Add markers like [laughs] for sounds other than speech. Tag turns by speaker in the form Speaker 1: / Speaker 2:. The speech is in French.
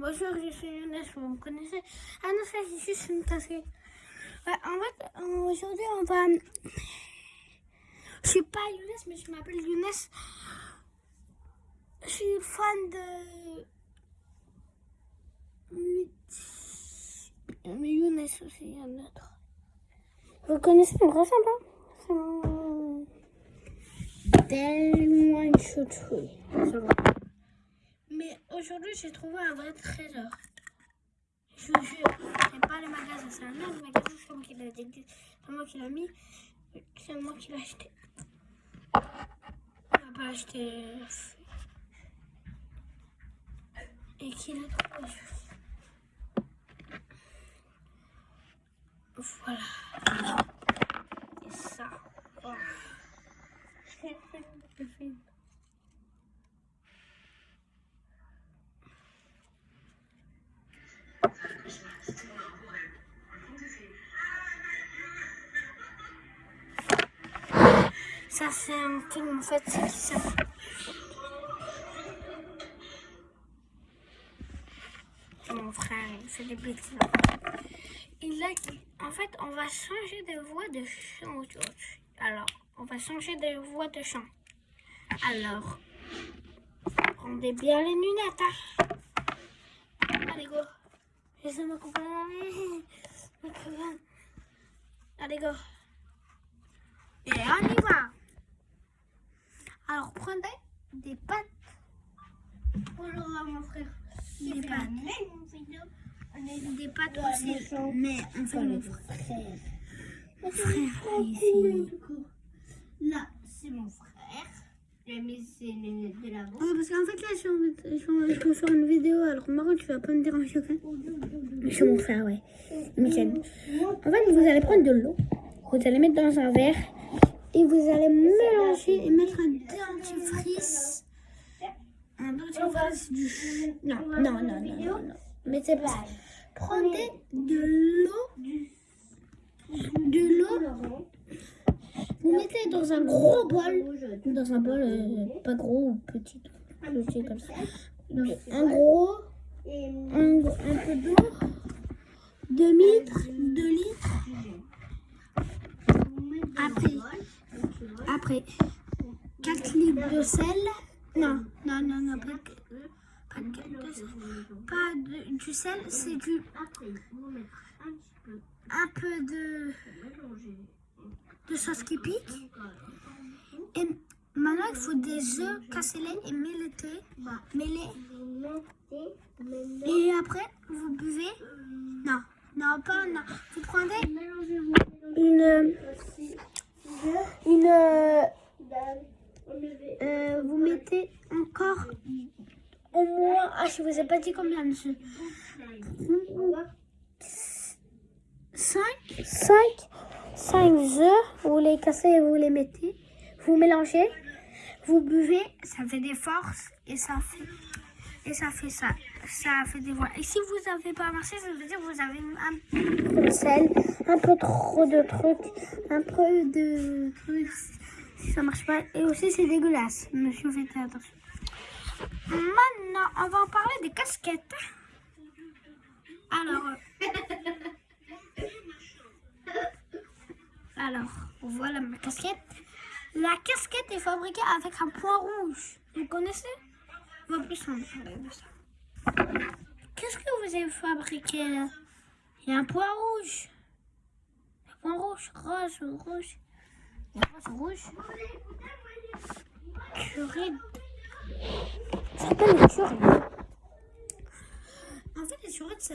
Speaker 1: Bonjour, je suis Younes, vous me connaissez Ah non, ça c'est juste une tasse. En fait, aujourd'hui on va... Je suis pas Younes, mais je m'appelle Younes. Je suis fan de... Mais Younes aussi, il y en a d'autres. Vous connaissez mon vrai sympa? Tellement une chouchouille. Ça va. Aujourd'hui, j'ai trouvé un vrai trésor. Je vous jure, c'est pas le magasin, c'est un autre magasin, c'est moi qui l'ai c'est moi qui l'ai mis, c'est moi qui l'ai acheté. On n'a pas acheté. Et qui l'a trouvé Voilà. Et ça. [laughs] Ça, c'est un film en fait, c'est ça Mon frère, il fait des bêtises. Il a en fait, on va changer de voix de chant. Alors, on va changer de voix de chant. Alors, rendez bien les lunettes. Hein. Allez, go. Laissez ma compagnie. Allez, go. Et on y va. Alors, prenez des pâtes. Bonjour mon frère. Des pâtes. Des pâtes aussi. Mais on fait mon frère. Mon frère, ici. Là, c'est mon frère. De la bas parce qu'en fait, là, je, je, je, faire une vidéo. Alors, Marron, tu vas pas me déranger, ok Je suis mon frère, ouais. Michel. En fait, vous allez prendre de l'eau. Vous allez mettre dans un verre et vous allez mélanger et mettre un dentifrice. Un dentifrice du... Non, non, non, non, non, non. Mettez pas. Prenez de l'eau. De l'eau. Dans un gros bol. Dans un bol euh, pas gros ou petit. Petit comme ça. Un gros. Un, un peu d'eau. 2 litres. 2 litres. Après, après 4 litres de sel. Non, non, non, non, pas, pas, pas de, du sel, c'est du un peu de, de sauce qui pique. Et maintenant, il faut des œufs cassés et mêlés. mêlés. Et après, vous buvez? Non, non, pas non. Vous prenez une une euh, vous mettez encore au moins ah je vous ai pas dit combien monsieur 5 5 5 œufs vous les cassez et vous les mettez vous mélangez vous buvez ça fait des forces et ça fait ça fait. Ça fait des voix. Et si vous n'avez pas marché, ça veut dire que vous avez un peu de sel, un peu trop de trucs, un peu de trucs. Si ça marche pas. Et aussi, c'est dégueulasse. Monsieur, faites attention. Maintenant, on va en parler des casquettes. Alors. Alors, voilà ma casquette. La casquette est fabriquée avec un point rouge. Vous connaissez? Plus de ça. Qu'est-ce que vous avez fabriqué? Là Il y a un point rouge. Un point rouge, rose, rouge. Il y a rose, rouge. Curide. Ça s'appelle les curides. En fait, les curides, ça.